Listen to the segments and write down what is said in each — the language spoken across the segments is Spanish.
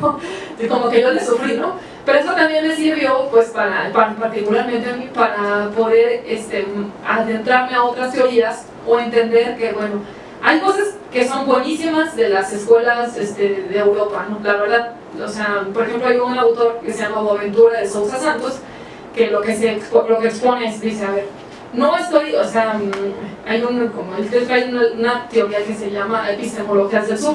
como que yo le sufrí, ¿no? Pero eso también me sirvió, pues, para, particularmente a mí, para poder este, adentrarme a otras teorías o entender que, bueno, hay cosas que son buenísimas de las escuelas este, de Europa, ¿no? La verdad, o sea, por ejemplo, hay un autor que se llama Boaventura de Sousa Santos, que lo que, se, lo que expone es, dice, a ver, no estoy, o sea, hay, un, como hay una, una teoría que se llama epistemologías del sur,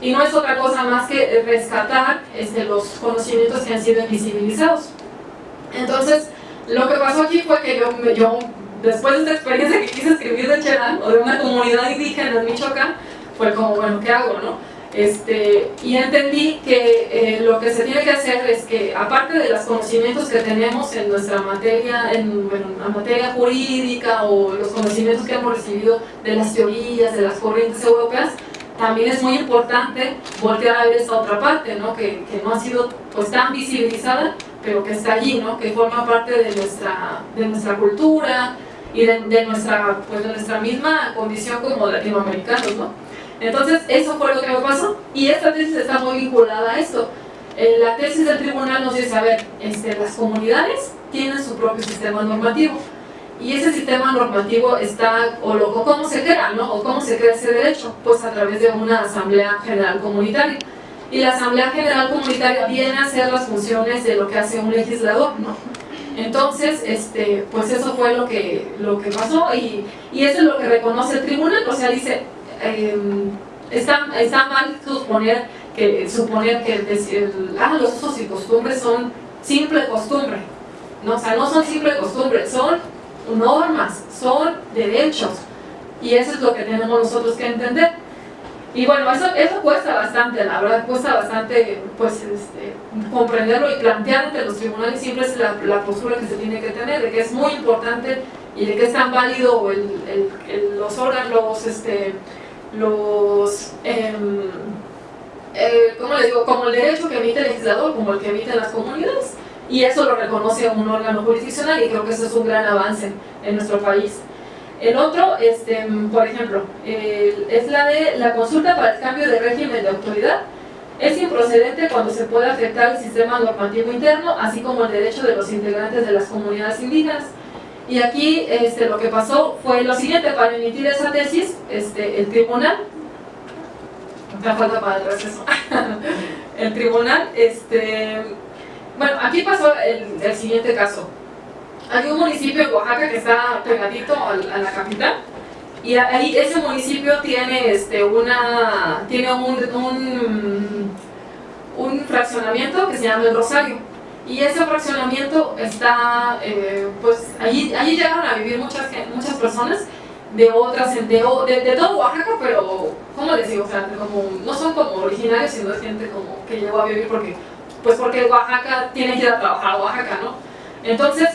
y no es otra cosa más que rescatar este, los conocimientos que han sido invisibilizados. Entonces, lo que pasó aquí fue que yo, yo después de esta experiencia que quise escribir de Cherán, o de una comunidad indígena en Michoacán, fue como, bueno, ¿qué hago, no? Este, y entendí que eh, lo que se tiene que hacer es que, aparte de los conocimientos que tenemos en nuestra materia, en, bueno, la materia jurídica o los conocimientos que hemos recibido de las teorías, de las corrientes europeas, también es muy importante voltear a ver esta otra parte, ¿no? Que, que, no ha sido pues, tan visibilizada, pero que está allí, ¿no? que forma parte de nuestra, de nuestra cultura y de, de nuestra, pues, de nuestra misma condición como latinoamericanos. ¿no? Entonces, eso fue lo que me pasó y esta tesis está muy vinculada a esto. Eh, la tesis del tribunal nos dice, a ver, este, las comunidades tienen su propio sistema normativo y ese sistema normativo está, o, lo, cómo se crea, ¿no? O cómo se crea ese derecho, pues a través de una asamblea general comunitaria. Y la asamblea general comunitaria viene a hacer las funciones de lo que hace un legislador, ¿no? Entonces, este, pues eso fue lo que, lo que pasó y, y eso es lo que reconoce el tribunal, o sea, dice, eh, está, está, mal suponer que, suponer que ah, los usos y costumbres son simple costumbre, no, o sea, no son simple costumbre, son normas, son derechos. Y eso es lo que tenemos nosotros que entender. Y bueno, eso, eso cuesta bastante, la verdad cuesta bastante pues este, comprenderlo y plantear ante los tribunales siempre es la, postura que se tiene que tener, de que es muy importante y de que es tan válido el, los órganos, este, los, eh, ¿cómo les digo? Como el derecho que emite el legislador, como el que emiten las comunidades y eso lo reconoce un órgano jurisdiccional y creo que eso es un gran avance en nuestro país. El otro, este, por ejemplo, es la de la consulta para el cambio de régimen de autoridad. Es improcedente cuando se puede afectar el sistema normativo interno, así como el derecho de los integrantes de las comunidades indígenas. Y aquí este, lo que pasó fue lo siguiente, para emitir esa tesis, este, el tribunal, me falta para el receso, el tribunal, este, bueno, aquí pasó el, el, siguiente caso. Hay un municipio en Oaxaca que está pegadito a, la capital y ahí ese municipio tiene este una tiene un, un, un fraccionamiento que se llama el Rosario y ese fraccionamiento está eh, pues allí, allí llegaron a vivir muchas, muchas personas de otras, de, de, de, todo Oaxaca, pero, ¿cómo les digo? O sea, como, no son como originarios, sino es gente como que llegó a vivir porque pues porque Oaxaca tiene que ir a trabajar a Oaxaca, ¿no? Entonces,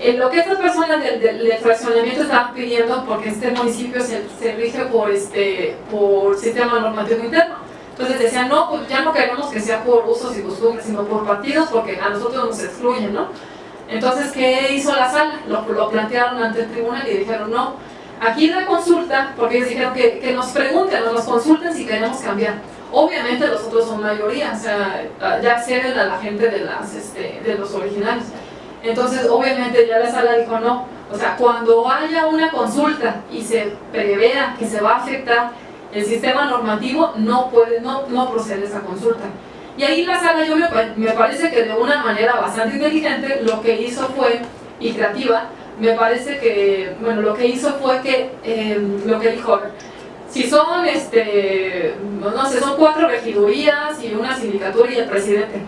eh, lo que estas personas del, del, fraccionamiento estaban pidiendo, porque este municipio se, se, rige por, este, por sistema normativo interno, entonces decían, no, pues ya no queremos que sea por usos y costumbres, sino por partidos, porque a nosotros nos excluyen, ¿no? Entonces, ¿qué hizo la sala? Lo, lo plantearon ante el tribunal y dijeron, no, aquí la consulta, porque ellos dijeron que, que nos pregunten, nos consulten si queremos cambiar. Obviamente los otros son mayoría, o sea, ya ceden a la gente de, las, este, de los originales. Entonces, obviamente ya la sala dijo no, o sea, cuando haya una consulta y se prevea que se va a afectar el sistema normativo, no puede, no, no procede esa consulta. Y ahí la sala yo me, me, parece que de una manera bastante inteligente lo que hizo fue, y creativa, me parece que, bueno, lo que hizo fue que, eh, lo que dijo, si son, este, no sé, son cuatro regidurías y una sindicatura y el presidente.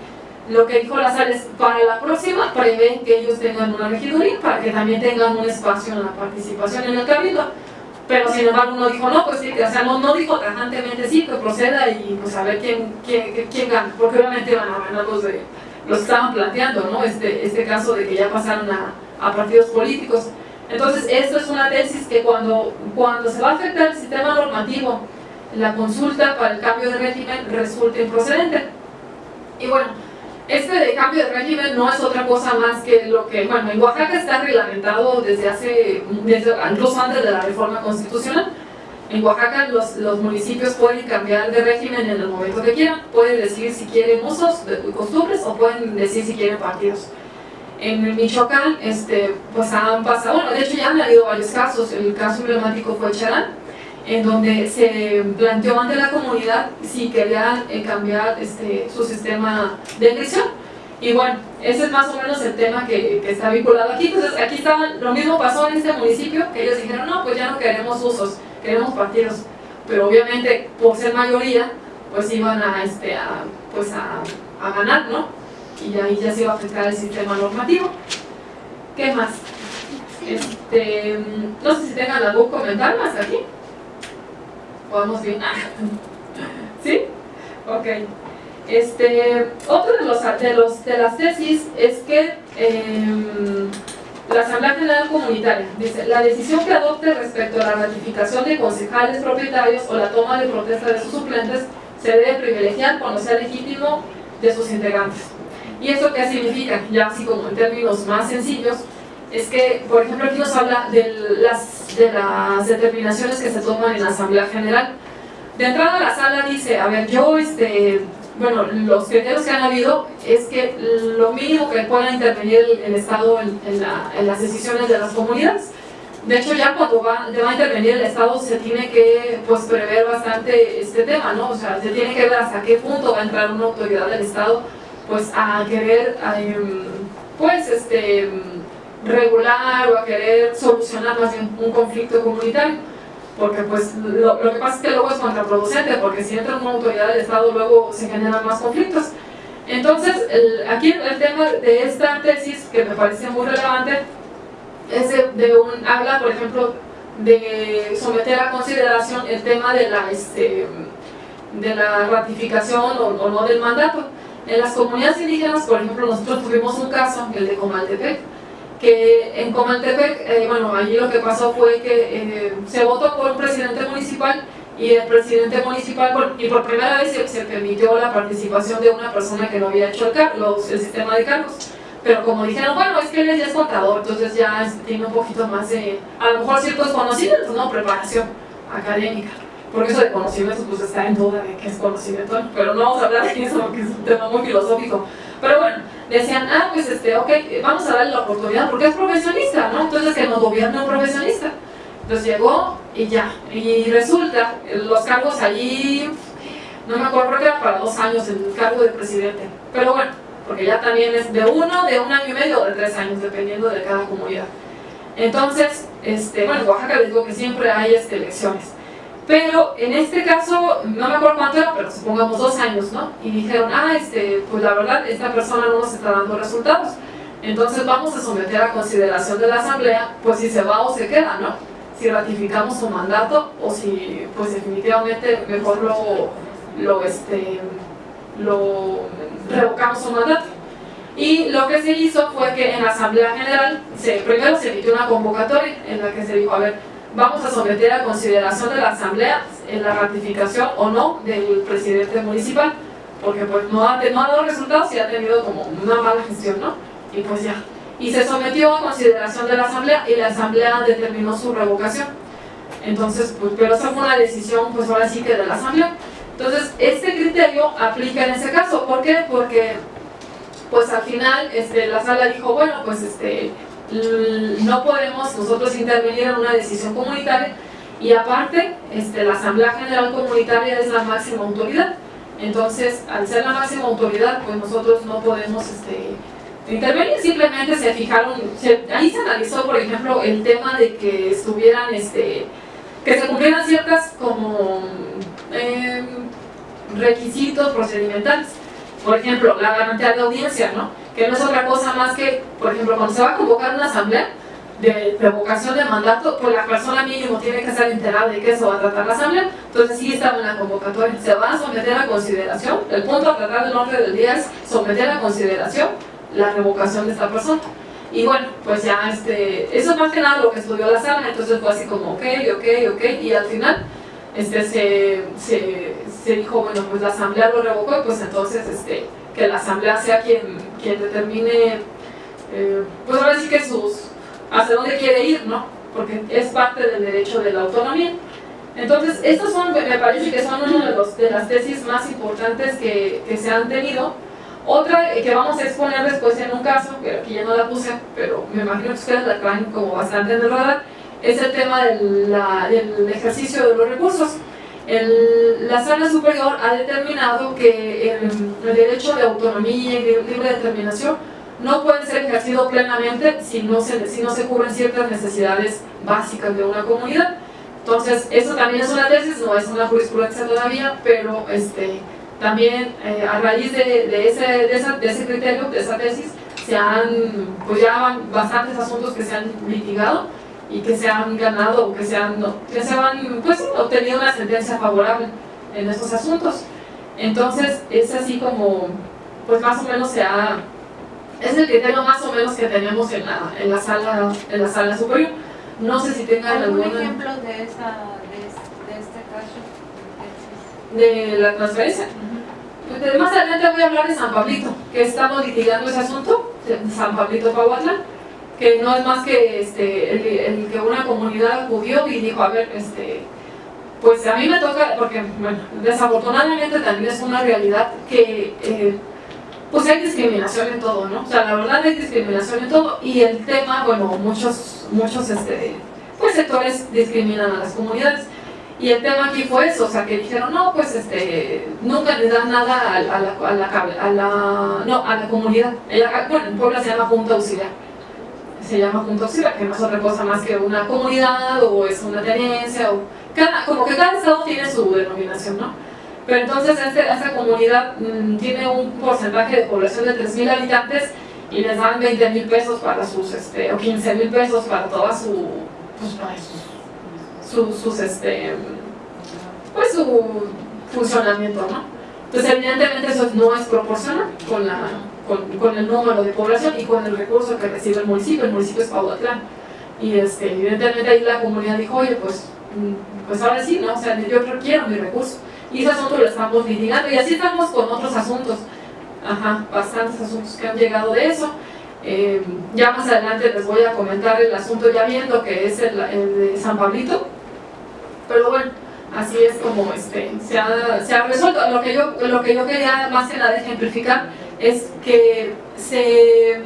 Lo que dijo Lazar es, para la próxima prevén que ellos tengan una regiduría para que también tengan un espacio en la participación en el cabildo. Pero sin embargo uno dijo, no, pues sí, o sea, no, no dijo tajantemente sí, que proceda y pues a ver quién, quién, quién gana, porque obviamente van a ganar los, de, los que estaban planteando, ¿no? Este, este caso de que ya pasaron a, a partidos políticos. Entonces, esto es una tesis que cuando, cuando se va a afectar el sistema normativo, la consulta para el cambio de régimen resulta improcedente. Y bueno, este cambio de régimen no es otra cosa más que lo que, bueno, en Oaxaca está reglamentado desde hace, desde, incluso antes de la reforma constitucional. En Oaxaca los, los, municipios pueden cambiar de régimen en el momento que quieran, pueden decidir si quieren usos costumbres o pueden decir si quieren partidos. En Michoacán, este, pues han pasado, bueno, de hecho ya han habido varios casos, el caso emblemático fue Charán, en donde se planteó ante la comunidad si querían eh, cambiar este, su sistema de elección. Y bueno, ese es más o menos el tema que, que, está vinculado aquí. Entonces, aquí estaban, lo mismo pasó en este municipio, que ellos dijeron, no, pues ya no queremos usos, queremos partidos. Pero obviamente, por ser mayoría, pues iban a, este, a, pues a, a ganar, ¿no? Y ahí ya se iba a afectar el sistema normativo. ¿Qué más? Este, no sé si tengan algún comentario hasta aquí. ¿Podemos bien? ¿Sí? Ok. Este, otro de, los, de, los, de las tesis es que eh, la Asamblea General Comunitaria dice, la decisión que adopte respecto a la ratificación de concejales propietarios o la toma de protesta de sus suplentes se debe privilegiar cuando sea legítimo de sus integrantes. ¿Y eso qué significa? Ya así como en términos más sencillos, es que, por ejemplo, aquí nos habla de las, de las determinaciones que se toman en la Asamblea General. De entrada a la sala dice, a ver, yo, este, bueno, los criterios que han habido es que lo mínimo que pueda intervenir el, Estado en, en, las decisiones de las comunidades. De hecho, ya cuando va, va, a intervenir el Estado se tiene que pues, prever bastante este tema, ¿no? O sea, se tiene que ver hasta qué punto va a entrar una autoridad del Estado pues a querer, em, pues, este regular o a querer solucionar más bien un conflicto comunitario. Porque pues lo, que pasa es que luego es contraproducente porque si entra una autoridad del Estado luego se generan más conflictos. Entonces aquí el tema de esta tesis que me parece muy relevante es de, un, habla por ejemplo de someter a consideración el tema de la, este, de la ratificación o no del mandato en las comunidades indígenas, por ejemplo, nosotros tuvimos un caso, el de Comaltepec, que en Comaltepec, eh, bueno, allí lo que pasó fue que eh, se votó por un presidente municipal y el presidente municipal, y por primera vez se, permitió la participación de una persona que no había hecho el, el sistema de cargos. Pero como dijeron, bueno, es que él ya es contador, entonces ya tiene un poquito más de, a lo mejor ciertos conocimientos, ¿no? Preparación académica. Porque eso de conocimientos pues está en duda de qué es conocimiento, pero no vamos a hablar de eso porque es un tema muy filosófico. Pero bueno, decían, ah, pues este, ok, vamos a darle la oportunidad porque es profesionista, ¿no? Entonces que nos gobierne un profesionista. Entonces llegó y ya, y resulta, los cargos allí, no me acuerdo, creo que era para dos años el cargo de presidente, pero bueno, porque ya también es de uno, de un año y medio o de tres años, dependiendo de cada comunidad. Entonces, este, bueno, en Oaxaca les digo que siempre hay este, elecciones. Pero en este caso, no me acuerdo cuánto era, pero supongamos dos años, ¿no? Y dijeron, ah, este, pues la verdad, esta persona no nos está dando resultados. Entonces vamos a someter a consideración de la asamblea, pues si se va o se queda, ¿no? Si ratificamos su mandato o si, pues definitivamente mejor lo, lo, este, lo revocamos su mandato. Y lo que se hizo fue que en la asamblea general, se, primero se emitió una convocatoria en la que se dijo, a ver, vamos a someter a consideración de la Asamblea en la ratificación o no del presidente municipal, porque pues no ha, no ha dado resultados y ha tenido como una mala gestión, ¿no? Y pues ya. Y se sometió a consideración de la Asamblea y la Asamblea determinó su revocación. Entonces, pues, pero esa fue una decisión, pues ahora sí que de la Asamblea. Entonces, este criterio aplica en ese caso. ¿Por qué? Porque, pues al final, este, la sala dijo, bueno, pues este, no podemos nosotros intervenir en una decisión comunitaria. Y aparte este, la Asamblea General Comunitaria es la máxima autoridad. Entonces al ser la máxima autoridad pues nosotros no podemos este, intervenir, simplemente se fijaron, ahí se analizó por ejemplo el tema de que estuvieran, este, que se cumplieran ciertas como em, requisitos procedimentales por ejemplo la garantía de audiencia, ¿no? que no es otra cosa más que, por ejemplo, cuando se va a convocar una asamblea de revocación de mandato, pues la persona mínimo tiene que estar enterada de que eso va a tratar la asamblea, entonces sí estaba en la convocatoria, se va a someter a consideración, el punto a tratar del orden del día es someter a consideración la revocación de esta persona. Y bueno, pues ya, este, eso es más que nada lo que estudió la sala, entonces fue así como, ok, ok, ok, y al final este, se, se, se dijo, bueno, pues la asamblea lo revocó, y pues entonces este, que la asamblea sea quien, quien determine, eh, pues ahora sí que sus, hacia dónde quiere ir, ¿no? Porque es parte del derecho de la autonomía. Entonces, estos son, me parece que son una de, los, de las tesis más importantes que, que, se han tenido. Otra que vamos a exponer después en un caso, que aquí ya no la puse, pero me imagino que ustedes la traen como bastante en el radar, es el tema del, del ejercicio de los recursos. La sala superior ha determinado que el, derecho de autonomía y de libre determinación no puede ser ejercido plenamente si no, se, si no se cubren ciertas necesidades básicas de una comunidad. Entonces, eso también es una tesis, no es una jurisprudencia todavía, pero este, también eh, a raíz de, ese, de, esa, de, ese, criterio, de esa tesis, se han, pues ya bastantes asuntos que se han litigado y que se han ganado o que se han, que se han pues, obtenido una sentencia favorable en estos asuntos. Entonces, es así como, pues más o menos se ha, es el criterio más o menos que tenemos en la, en la, sala, en la sala superior. No sé si tengan ¿Algún alguna... ejemplo de, esa, de, de este caso? de la transferencia. Entonces, más adelante voy a hablar de San Pablito, que estamos litigando ese asunto, San Pablito Pahuatlán, que no es más que este, el, que una comunidad acudió y dijo, a ver, este, pues a mí me toca, porque bueno, desafortunadamente también es una realidad que eh, pues hay discriminación en todo, ¿no? O sea, la verdad hay discriminación en todo y el tema, bueno, muchos, muchos este, pues sectores discriminan a las comunidades y el tema aquí fue eso, o sea, que dijeron, no, pues este, nunca les dan nada a, a, la, a, la, a, la, no, a la comunidad. Ella, bueno, en Puebla se llama Junta Auxiliar. Se llama Junta Auxiliar, que no es otra cosa más que una comunidad o es una tenencia, o cada, como que cada estado tiene su denominación, ¿no? Pero entonces este, esta comunidad mmm, tiene un porcentaje de población de 3.000 habitantes y les dan 20 mil pesos para sus, este, o 15 mil pesos para toda su, pues para sus, sus, sus este, pues su funcionamiento, ¿no? Entonces evidentemente eso no es proporcional con, la, con, con, el número de población y con el recurso que recibe el municipio, el municipio es Paudatlán. Y este, evidentemente ahí la comunidad dijo, oye, pues, pues ahora sí, ¿no? O sea, yo quiero mi recurso. Y ese asunto lo estamos litigando y así estamos con otros asuntos. Ajá, bastantes asuntos que han llegado de eso. Eh, ya más adelante les voy a comentar el asunto ya viendo que es el, el de San Pablito. Pero bueno, así es como este, se, ha, se ha resuelto. Lo que, yo, lo que yo quería más que nada ejemplificar es que se,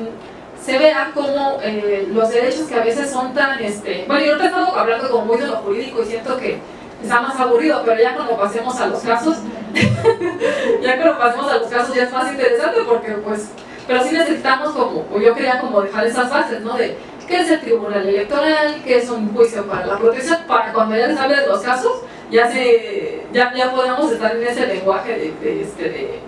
se vea como eh, los derechos que a veces son tan... Este, bueno, yo ahorita he estado hablando como muy de lo jurídico y siento que está más aburrido, pero ya cuando pasemos a los casos, ya cuando pasemos a los casos ya es más interesante porque pues, pero sí necesitamos como, o yo quería como dejar esas bases, ¿no? De qué es el tribunal electoral, qué es un juicio para la protección, para cuando ya les hable de los casos, ya se, ya, ya podemos estar en ese lenguaje de, este, de,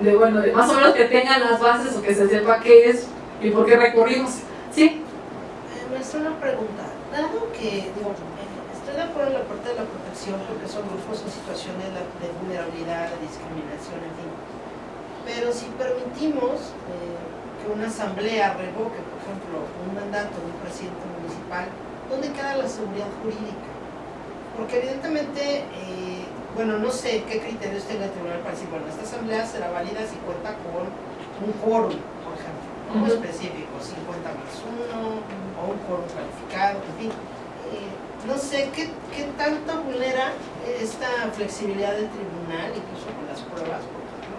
de, bueno, de más o menos que tengan las bases o que se sepa qué es y por qué recurrimos. ¿Sí? Eh, maestra, una pregunta. Dado que, digo, estoy de acuerdo en la parte de la protección porque son grupos en situaciones de vulnerabilidad, de discriminación, en fin. Pero si permitimos eh, que una asamblea revoque, por ejemplo, un mandato de un presidente municipal, ¿dónde queda la seguridad jurídica? Porque evidentemente, eh, bueno, no sé qué criterios tenga el tribunal para decir, bueno, esta asamblea será válida si cuenta con un quórum, por ejemplo, uh -huh. específico, 50 más 1, o un quórum calificado, en fin. Eh, no sé ¿qué, qué tanto vulnera esta flexibilidad del tribunal, incluso con las pruebas, por ejemplo,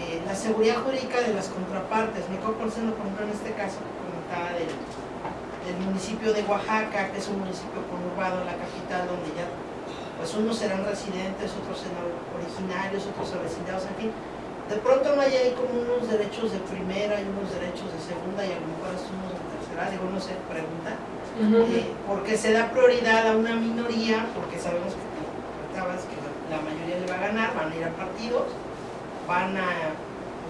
eh, la seguridad jurídica de las contrapartes. Me quedo pensando, por ejemplo, en este caso que comentaba del, del municipio de Oaxaca, que es un municipio conurbado en la capital, donde ya pues unos serán residentes, otros serán originarios, otros avecindados, en fin. De pronto no hay ahí como unos derechos de primera y unos derechos de segunda y a lo mejor unos de tercera, digo, no sé, pregunta. Uh -huh. eh, porque se da prioridad a una minoría, porque sabemos que, que la mayoría le va a ganar, van a ir a partidos, van a,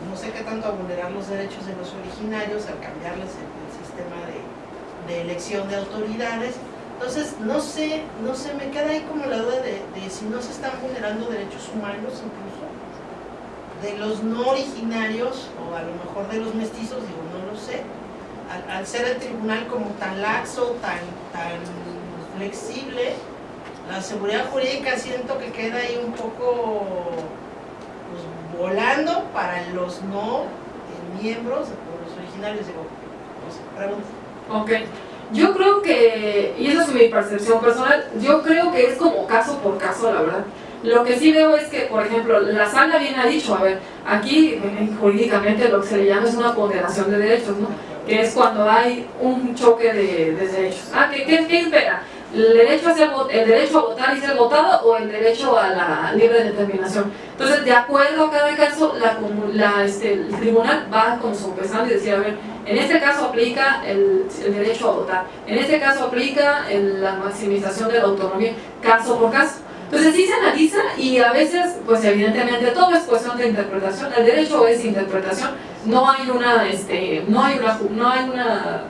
no sé qué tanto, a vulnerar los derechos de los originarios al cambiarles el, el sistema de, de, elección de autoridades. Entonces, no sé, no sé, me queda ahí como la duda de, si no se están vulnerando derechos humanos incluso, de los no originarios, o a lo mejor de los mestizos, digo, no lo sé, al, ser el tribunal como tan laxo, tan, tan flexible, la seguridad jurídica siento que queda ahí un poco pues, volando para los no eh, miembros, los originarios, digo, no sé, pregunta. Ok, Yo creo que, y esa es mi percepción personal, yo creo que es como caso por caso, la verdad. Lo que sí veo es que, por ejemplo, la sala bien ha dicho, a ver, aquí eh, jurídicamente lo que se le llama es una ponderación de derechos, ¿no? Que es cuando hay un choque de, de derechos. Ah, ¿qué, qué, qué impera? ¿El derecho, a ser, ¿El derecho a votar y ser votado o el derecho a la libre determinación? Entonces, de acuerdo a cada caso, la, la, este, el tribunal va con su pesando y decir, a ver, en este caso aplica el, el derecho a votar, en este caso aplica el, la maximización de la autonomía, caso por caso. Entonces sí se analiza y a veces, pues evidentemente todo es cuestión de interpretación, el derecho es interpretación, no hay una, este, no hay una, no hay una,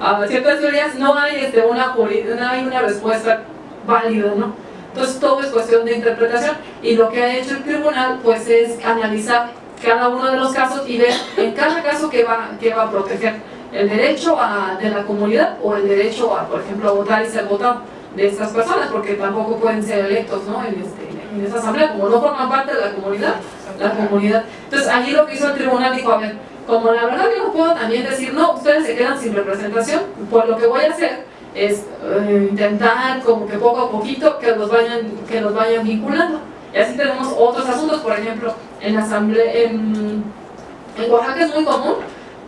a, ciertas teorías no hay este, una, no hay una respuesta válida, ¿no? Entonces todo es cuestión de interpretación y lo que ha hecho el tribunal pues es analizar cada uno de los casos y ver en cada caso qué va, qué va a proteger el derecho a, de la comunidad o el derecho a, por ejemplo, a votar y ser votado de estas personas, porque tampoco pueden ser electos ¿no? en, este, en esta asamblea, como no forman parte de la comunidad, la comunidad. Entonces allí lo que hizo el tribunal dijo, a ver, como la verdad yo no puedo también decir, no, ustedes se quedan sin representación, pues lo que voy a hacer es eh, intentar como que poco a poquito que los vayan, que los vayan vinculando. Y así tenemos otros asuntos, por ejemplo, en la asamblea, en, en Oaxaca es muy común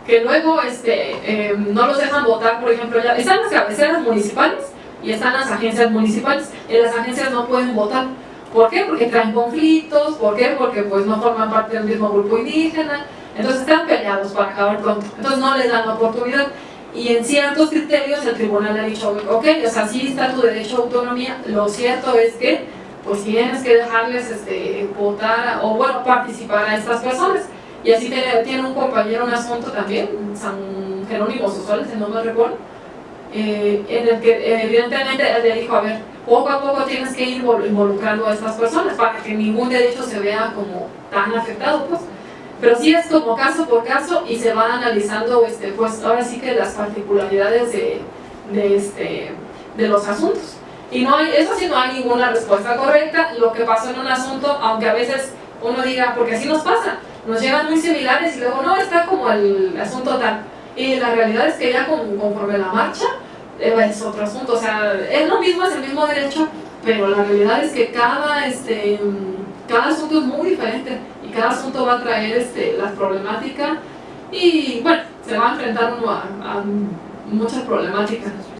que luego este, eh, no los dejan votar, por ejemplo, ya están las cabeceras municipales y están las agencias municipales. Y las agencias no pueden votar. ¿Por qué? Porque traen conflictos, ¿por qué? Porque pues no forman parte del mismo grupo indígena, entonces están peleados para acabar pronto, entonces no les dan la oportunidad. Y en ciertos criterios el tribunal ha dicho, ok, o sea, sí está tu derecho a autonomía, lo cierto es que pues tienes que dejarles este, votar o bueno, participar a estas personas. Y así tiene, un compañero un asunto también, San Jerónimo Sosuales, si no me recuerdo, eh, en el que evidentemente le dijo, a ver, poco a poco tienes que ir involucrando a estas personas para que ningún derecho se vea como tan afectado, pues. Pero sí es como caso por caso y se va analizando, este, pues ahora sí que las particularidades de, de, este, de los asuntos. Y no hay, eso sí no hay ninguna respuesta correcta, lo que pasó en un asunto, aunque a veces uno diga, porque así nos pasa, nos llegan muy similares y luego no, está como el asunto tal. Y la realidad es que ya conforme la marcha eh, es otro asunto, o sea, es lo mismo, es el mismo derecho, pero la realidad es que cada, este, cada asunto es muy diferente cada asunto va a traer este, las problemáticas y bueno, se va a enfrentar uno a, a muchas problemáticas.